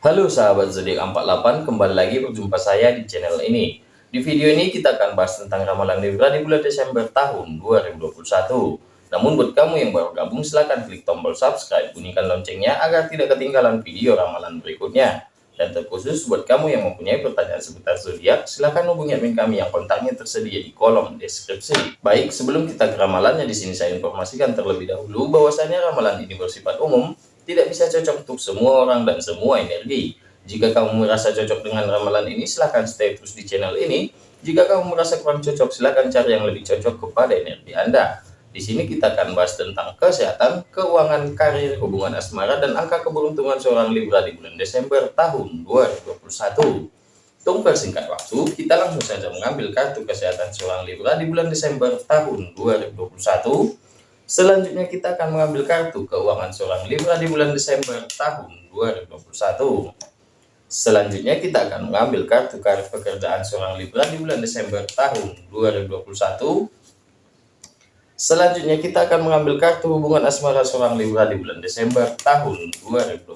Halo sahabat zodiak 48, kembali lagi berjumpa saya di channel ini. Di video ini kita akan bahas tentang ramalan Libra di bulan Desember tahun 2021. Namun buat kamu yang baru gabung silahkan klik tombol subscribe, bunyikan loncengnya agar tidak ketinggalan video ramalan berikutnya. Dan terkhusus buat kamu yang mempunyai pertanyaan seputar zodiak, silahkan hubungi admin kami yang kontaknya tersedia di kolom deskripsi. Baik, sebelum kita ke ramalannya di sini saya informasikan terlebih dahulu bahwasanya ramalan ini bersifat umum tidak bisa cocok untuk semua orang dan semua energi. Jika kamu merasa cocok dengan ramalan ini, silahkan stay terus di channel ini. Jika kamu merasa kurang cocok, silahkan cari yang lebih cocok kepada energi Anda. Di sini kita akan bahas tentang kesehatan, keuangan, karir, hubungan asmara, dan angka keberuntungan seorang Libra di bulan Desember tahun 2021. Tunggu singkat waktu, kita langsung saja mengambil kartu kesehatan seorang Libra di bulan Desember tahun 2021 Selanjutnya kita akan mengambil kartu keuangan seorang Libra di bulan Desember tahun 2021. Selanjutnya kita akan mengambil kartu karir pekerjaan seorang Libra di bulan Desember tahun 2021. Selanjutnya kita akan mengambil kartu hubungan asmara seorang Libra di bulan Desember tahun 2021.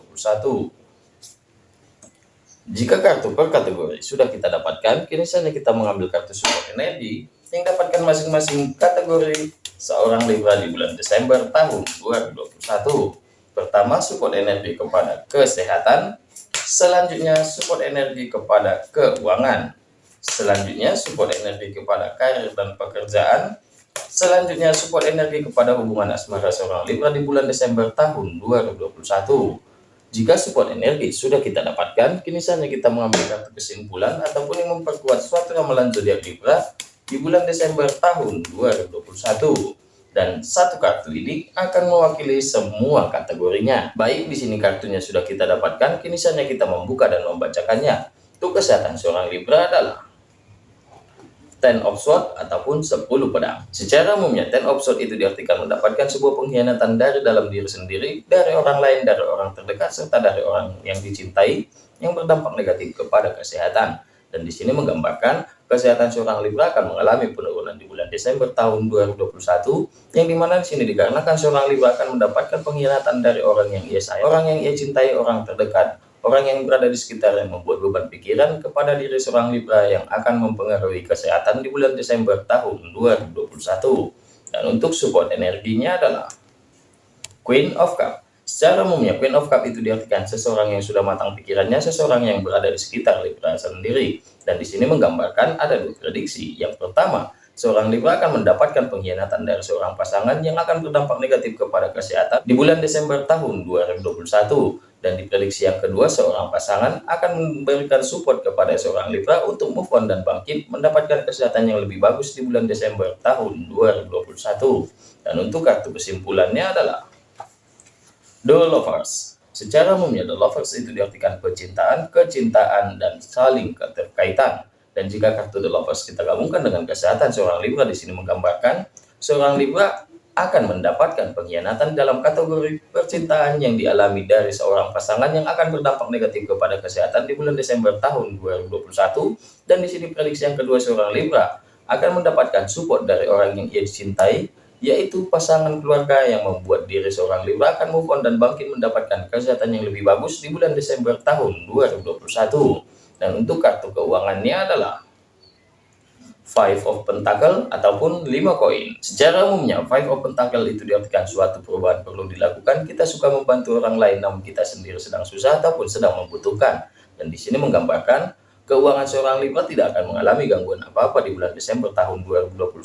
Jika kartu per kategori sudah kita dapatkan, kini saatnya kita mengambil kartu support energi yang dapatkan masing-masing kategori seorang Libra di bulan Desember tahun 2021. Pertama, support energi kepada kesehatan. Selanjutnya, support energi kepada keuangan. Selanjutnya, support energi kepada karir dan pekerjaan. Selanjutnya, support energi kepada hubungan asmara seorang Libra di bulan Desember tahun 2021. Jika support energi sudah kita dapatkan, kini saatnya kita mengambil kartu kesimpulan ataupun yang memperkuat suatu ramalan zodiak Libra di bulan Desember tahun 2021 dan satu kartu ini akan mewakili semua kategorinya. Baik, di sini kartunya sudah kita dapatkan, kini saatnya kita membuka dan membacakannya. Untuk kesehatan seorang Libra adalah Ten of Swords ataupun 10 pedang. Secara umumnya, Ten of Swords itu diartikan mendapatkan sebuah pengkhianatan dari dalam diri sendiri, dari orang lain, dari orang terdekat, serta dari orang yang dicintai, yang berdampak negatif kepada kesehatan. Dan di sini menggambarkan kesehatan seorang Libra akan mengalami penurunan di bulan Desember tahun 2021 yang di mana di sini dikarenakan seorang Libra akan mendapatkan pengkhianatan dari orang yang ia sayang, orang yang ia cintai, orang terdekat, orang yang berada di sekitar yang membuat beban pikiran kepada diri seorang Libra yang akan mempengaruhi kesehatan di bulan Desember tahun 2021. Dan untuk support energinya adalah Queen of Cup. Secara umumnya, Queen of Cup itu diartikan seseorang yang sudah matang pikirannya, seseorang yang berada di sekitar Libra sendiri. Dan di sini menggambarkan ada dua prediksi. Yang pertama, seorang Libra akan mendapatkan pengkhianatan dari seorang pasangan yang akan berdampak negatif kepada kesehatan di bulan Desember tahun 2021. Dan di prediksi yang kedua, seorang pasangan akan memberikan support kepada seorang Libra untuk move on dan bangkit, mendapatkan kesehatan yang lebih bagus di bulan Desember tahun 2021. Dan untuk kartu kesimpulannya adalah The Lovers. Secara umumnya, The Lovers itu diartikan kecintaan, kecintaan, dan saling keterkaitan. Dan jika kartu The Lovers kita gabungkan dengan kesehatan seorang Libra di sini menggambarkan, seorang Libra akan mendapatkan pengkhianatan dalam kategori percintaan yang dialami dari seorang pasangan yang akan berdampak negatif kepada kesehatan di bulan Desember tahun 2021 dan di sini prediksi yang kedua seorang Libra akan mendapatkan support dari orang yang ia dicintai yaitu pasangan keluarga yang membuat diri seorang Libra akan move on dan bangkit mendapatkan kesehatan yang lebih bagus di bulan Desember tahun 2021. Dan untuk kartu keuangannya adalah Five of Pentacle ataupun 5 koin. Secara umumnya, Five of Pentacle itu diartikan suatu perubahan perlu dilakukan. Kita suka membantu orang lain namun kita sendiri sedang susah ataupun sedang membutuhkan. Dan di sini menggambarkan Keuangan seorang Libra tidak akan mengalami gangguan apa-apa di bulan Desember tahun 2021.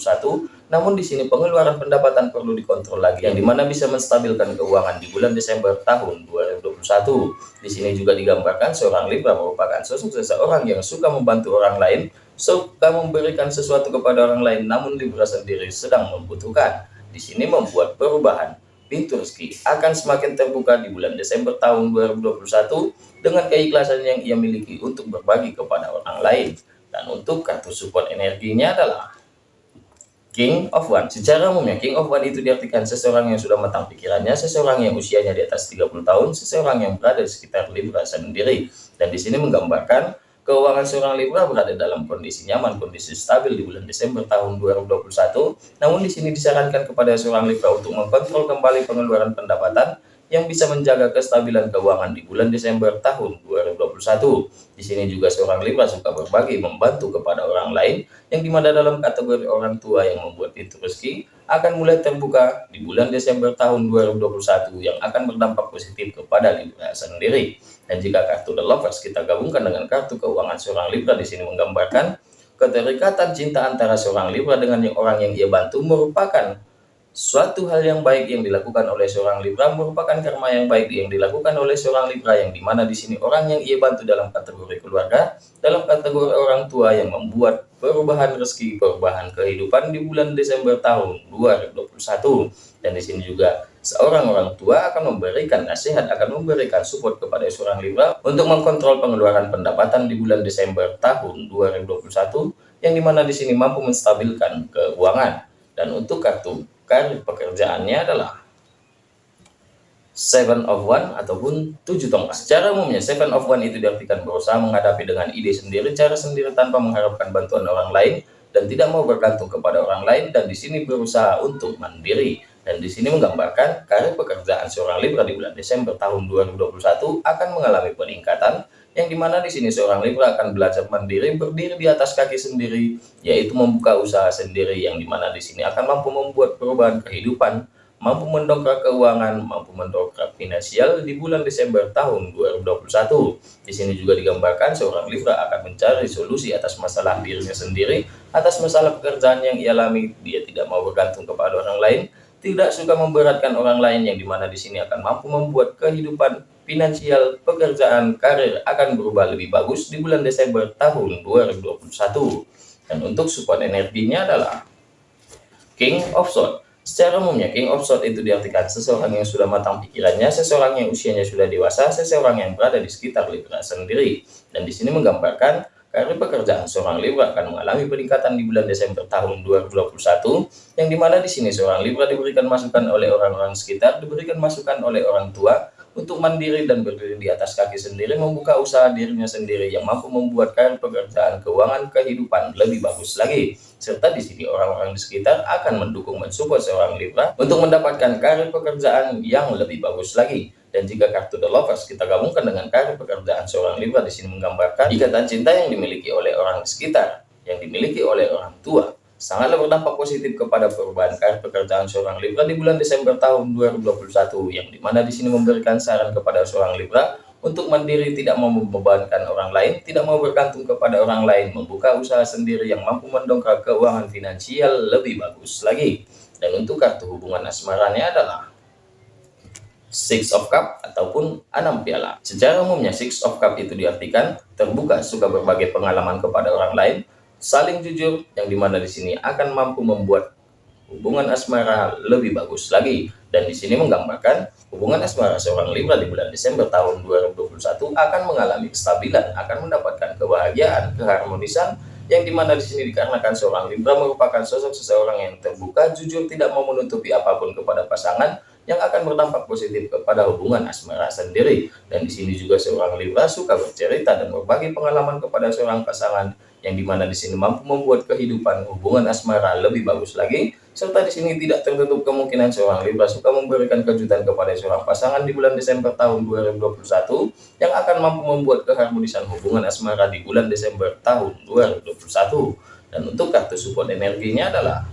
Namun di sini pengeluaran pendapatan perlu dikontrol lagi, yang di mana bisa menstabilkan keuangan di bulan Desember tahun 2021. Di sini juga digambarkan seorang Libra merupakan sosok seseorang yang suka membantu orang lain, suka memberikan sesuatu kepada orang lain, namun Libra sendiri sedang membutuhkan. Di sini membuat perubahan pintu rezeki akan semakin terbuka di bulan Desember tahun 2021 dengan keikhlasan yang ia miliki untuk berbagi kepada orang lain. Dan untuk kartu support energinya adalah King of One. Secara umumnya King of One itu diartikan seseorang yang sudah matang pikirannya, seseorang yang usianya di atas 30 tahun, seseorang yang berada di sekitar Libra sendiri. Dan di sini menggambarkan Keuangan seorang Libra berada dalam kondisi nyaman, kondisi stabil di bulan Desember tahun 2021. Namun di sini disarankan kepada seorang Libra untuk mengkontrol kembali pengeluaran pendapatan yang bisa menjaga kestabilan keuangan di bulan Desember tahun 2021. Di sini juga seorang Libra suka berbagi, membantu kepada orang lain, yang di mana dalam kategori orang tua yang membuat itu rezeki akan mulai terbuka di bulan Desember tahun 2021 yang akan berdampak positif kepada Libra sendiri. Dan jika kartu The Lovers kita gabungkan dengan kartu keuangan seorang Libra di sini menggambarkan keterikatan cinta antara seorang Libra dengan orang yang ia bantu merupakan Suatu hal yang baik yang dilakukan oleh seorang Libra merupakan karma yang baik yang dilakukan oleh seorang Libra yang di mana di sini orang yang ia bantu dalam kategori keluarga, dalam kategori orang tua yang membuat perubahan rezeki, perubahan kehidupan di bulan Desember tahun 2021. Dan di sini juga seorang orang tua akan memberikan nasihat, akan memberikan support kepada seorang Libra untuk mengkontrol pengeluaran pendapatan di bulan Desember tahun 2021 yang di mana di sini mampu menstabilkan keuangan. Dan untuk kartu karir pekerjaannya adalah Seven of One ataupun tujuh tongkat. Secara umumnya Seven of One itu diartikan berusaha menghadapi dengan ide sendiri, cara sendiri tanpa mengharapkan bantuan orang lain dan tidak mau bergantung kepada orang lain dan di sini berusaha untuk mandiri. Dan di sini menggambarkan karir pekerjaan seorang Libra di bulan Desember tahun 2021 akan mengalami peningkatan yang di mana di sini seorang Libra akan belajar mandiri, berdiri di atas kaki sendiri, yaitu membuka usaha sendiri. Yang di mana di sini akan mampu membuat perubahan kehidupan, mampu mendongkrak keuangan, mampu mendongkrak finansial di bulan Desember tahun 2021. Di sini juga digambarkan seorang Libra akan mencari solusi atas masalah dirinya sendiri, atas masalah pekerjaan yang ia alami, dia tidak mau bergantung kepada orang lain, tidak suka memberatkan orang lain. Yang di mana di sini akan mampu membuat kehidupan finansial, pekerjaan, karir akan berubah lebih bagus di bulan Desember tahun 2021. Dan untuk support energinya adalah King of Swords. Secara umumnya, King of Swords itu diartikan seseorang yang sudah matang pikirannya, seseorang yang usianya sudah dewasa, seseorang yang berada di sekitar Libra sendiri. Dan di sini menggambarkan Karir pekerjaan seorang Libra akan mengalami peningkatan di bulan Desember tahun 2021, yang di mana di sini seorang Libra diberikan masukan oleh orang-orang sekitar, diberikan masukan oleh orang tua, untuk mandiri dan berdiri di atas kaki sendiri, membuka usaha dirinya sendiri yang mampu membuat karir pekerjaan, keuangan, kehidupan lebih bagus lagi. Serta di sini orang-orang di sekitar akan mendukung mensupport seorang Libra untuk mendapatkan karir pekerjaan yang lebih bagus lagi. Dan jika kartu The Lovers kita gabungkan dengan karir pekerjaan seorang Libra di sini menggambarkan ikatan cinta yang dimiliki oleh orang di sekitar, yang dimiliki oleh orang tua, sangatlah berdampak positif kepada perubahan karir pekerjaan seorang Libra di bulan Desember tahun 2021 yang di mana di sini memberikan saran kepada seorang Libra untuk mandiri tidak mau membebankan orang lain, tidak mau bergantung kepada orang lain, membuka usaha sendiri yang mampu mendongkrak keuangan finansial lebih bagus lagi. Dan untuk kartu hubungan asmaranya adalah Six of Cup ataupun enam piala. Secara umumnya Six of Cup itu diartikan terbuka, suka berbagai pengalaman kepada orang lain, saling jujur yang di mana di sini akan mampu membuat hubungan asmara lebih bagus lagi dan di sini menggambarkan hubungan asmara seorang Libra di bulan Desember tahun 2021 akan mengalami kestabilan akan mendapatkan kebahagiaan keharmonisan yang di mana di sini dikarenakan seorang Libra merupakan sosok seseorang yang terbuka jujur tidak mau menutupi apa pun kepada pasangan yang akan berdampak positif kepada hubungan asmara sendiri. Dan di sini juga seorang Libra suka bercerita dan berbagi pengalaman kepada seorang pasangan yang di mana di sini mampu membuat kehidupan hubungan asmara lebih bagus lagi serta di sini tidak tertutup kemungkinan seorang Libra suka memberikan kejutan kepada seorang pasangan di bulan Desember tahun 2021 yang akan mampu membuat keharmonisan hubungan asmara di bulan Desember tahun 2021 dan untuk kartu support energinya adalah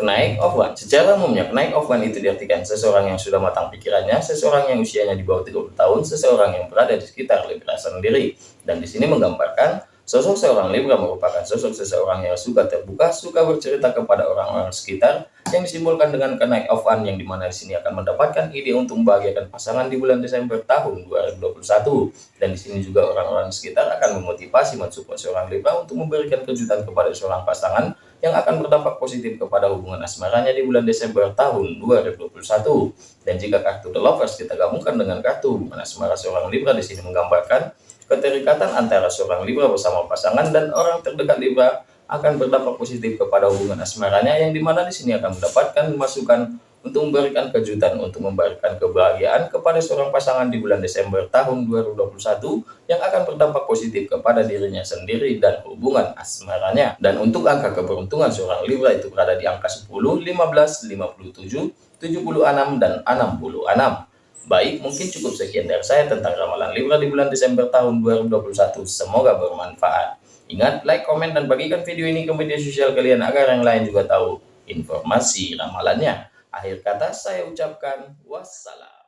Kenaik of one. Secara umumnya, kenaik of one itu diartikan seseorang yang sudah matang pikirannya, seseorang yang usianya di bawah 30 tahun, seseorang yang berada di sekitar Libra sendiri. Dan di sini menggambarkan Sosok seorang Libra merupakan sosok seseorang yang suka terbuka, suka bercerita kepada orang-orang sekitar, yang disimbolkan dengan kenaik of one yang di mana di sini akan mendapatkan ide untuk membahagiakan pasangan di bulan Desember tahun 2021. Dan di sini juga orang-orang sekitar akan memotivasi mensupport seorang Libra untuk memberikan kejutan kepada seorang pasangan yang akan berdampak positif kepada hubungan asmaranya di bulan Desember tahun 2021. Dan jika kartu The Lovers kita gabungkan dengan kartu hubungan asmara seorang Libra di sini menggambarkan Keterikatan antara seorang Libra bersama pasangan dan orang terdekat Libra akan berdampak positif kepada hubungan asmaranya yang di mana di sini akan mendapatkan masukan untuk memberikan kejutan untuk memberikan kebahagiaan kepada seorang pasangan di bulan Desember tahun 2021 yang akan berdampak positif kepada dirinya sendiri dan hubungan asmaranya. Dan untuk angka keberuntungan seorang Libra itu berada di angka 10, 15, 57, 76, dan 66. Baik, mungkin cukup sekian dari saya tentang ramalan Libra di bulan Desember tahun 2021. Semoga bermanfaat. Ingat, like, komen, dan bagikan video ini ke media sosial kalian agar yang lain juga tahu informasi ramalannya. Akhir kata saya ucapkan wassalam.